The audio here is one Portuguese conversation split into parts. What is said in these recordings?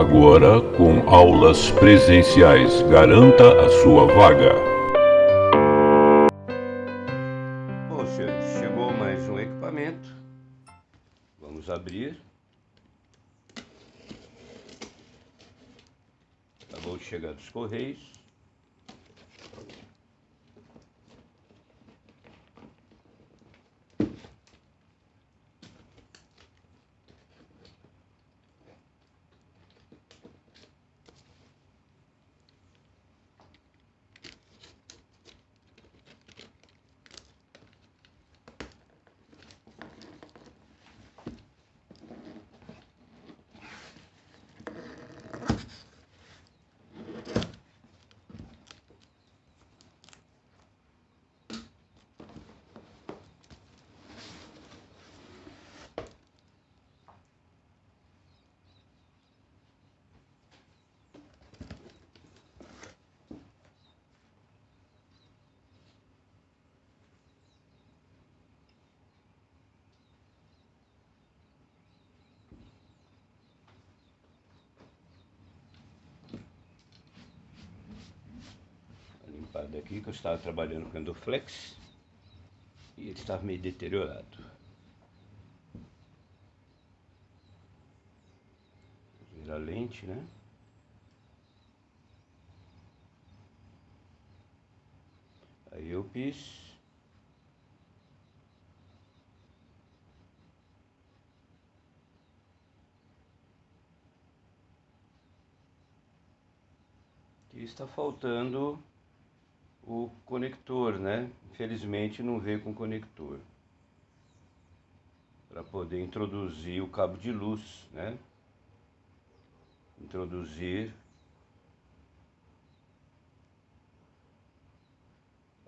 Agora com aulas presenciais. Garanta a sua vaga. Bom, senhores, chegou mais um equipamento. Vamos abrir. Acabou de chegar dos Correios. Limpada aqui que eu estava trabalhando com Endoflex e ele estava meio deteriorado. Vira a lente, né? Aí eu fiz está faltando o conector, né? Infelizmente não veio com conector. Para poder introduzir o cabo de luz, né? Introduzir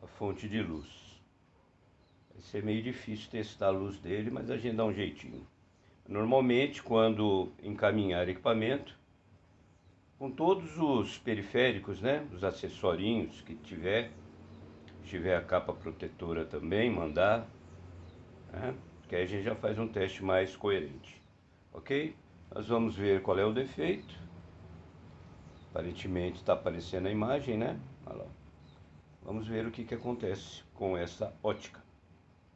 a fonte de luz. Vai ser meio difícil testar a luz dele, mas a gente dá um jeitinho. Normalmente, quando encaminhar equipamento, com todos os periféricos, né, os acessorinhos que tiver, tiver a capa protetora também, mandar, né, que aí a gente já faz um teste mais coerente, ok? Nós vamos ver qual é o defeito, aparentemente está aparecendo a imagem, né, Olha lá. Vamos ver o que, que acontece com essa ótica.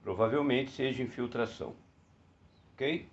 Provavelmente seja infiltração, ok?